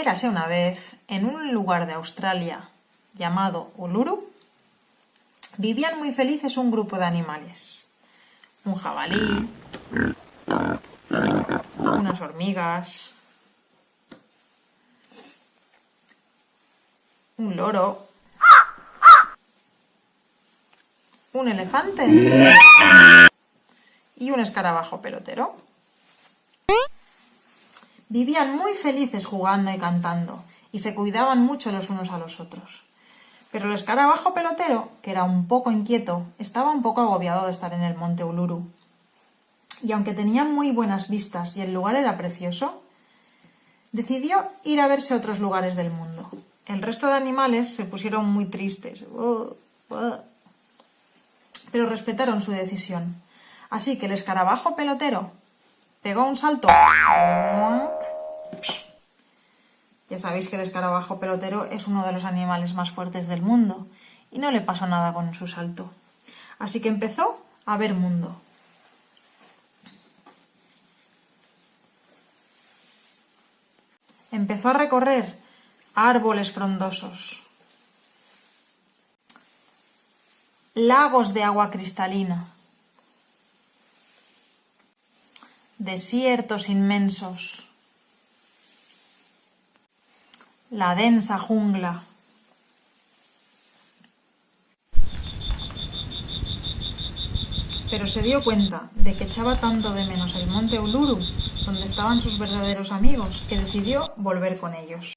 Érase una vez, en un lugar de Australia llamado Uluru, vivían muy felices un grupo de animales. Un jabalí, unas hormigas, un loro, un elefante y un escarabajo pelotero. Vivían muy felices jugando y cantando, y se cuidaban mucho los unos a los otros. Pero el escarabajo pelotero, que era un poco inquieto, estaba un poco agobiado de estar en el monte Uluru. Y aunque tenía muy buenas vistas y el lugar era precioso, decidió ir a verse a otros lugares del mundo. El resto de animales se pusieron muy tristes, uh, uh. pero respetaron su decisión. Así que el escarabajo pelotero pegó un salto. Ya sabéis que el escarabajo pelotero es uno de los animales más fuertes del mundo y no le pasó nada con su salto. Así que empezó a ver mundo. Empezó a recorrer árboles frondosos, lagos de agua cristalina, desiertos inmensos, la densa jungla. Pero se dio cuenta de que echaba tanto de menos el monte Uluru, donde estaban sus verdaderos amigos, que decidió volver con ellos.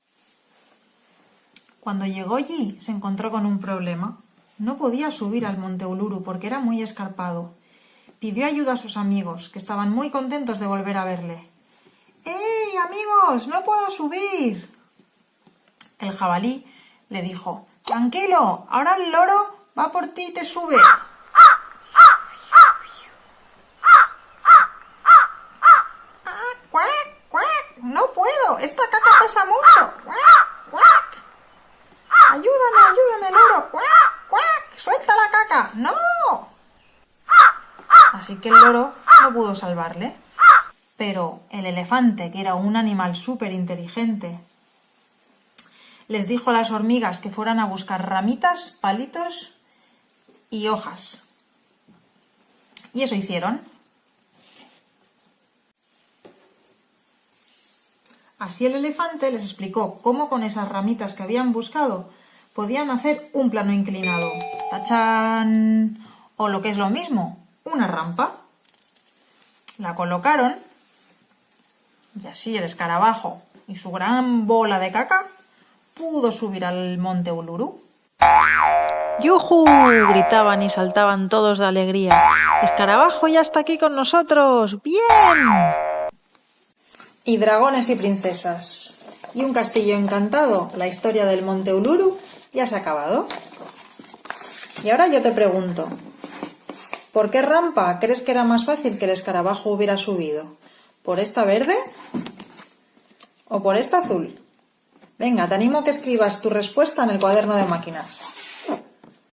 Cuando llegó allí se encontró con un problema. No podía subir al monte Uluru porque era muy escarpado Pidió ayuda a sus amigos, que estaban muy contentos de volver a verle. ¡Ey, amigos! ¡No puedo subir! El jabalí le dijo, Tranquilo, ahora el loro va por ti y te sube. ¡No puedo! ¡Esta caca pesa mucho! ¡Ayúdame, ayúdame, loro! ¡Suelta la caca! ¡No! Así que el loro no pudo salvarle. Pero el elefante, que era un animal súper inteligente, les dijo a las hormigas que fueran a buscar ramitas, palitos y hojas. Y eso hicieron. Así el elefante les explicó cómo con esas ramitas que habían buscado podían hacer un plano inclinado. ¡Tachán! O lo que es lo mismo, una rampa, la colocaron y así el escarabajo y su gran bola de caca pudo subir al monte Uluru. ¡Yujú! gritaban y saltaban todos de alegría. ¡Escarabajo ya está aquí con nosotros! ¡Bien! Y dragones y princesas. Y un castillo encantado. La historia del monte Uluru ya se ha acabado. Y ahora yo te pregunto, ¿Por qué rampa crees que era más fácil que el escarabajo hubiera subido? ¿Por esta verde? ¿O por esta azul? Venga, te animo a que escribas tu respuesta en el cuaderno de máquinas.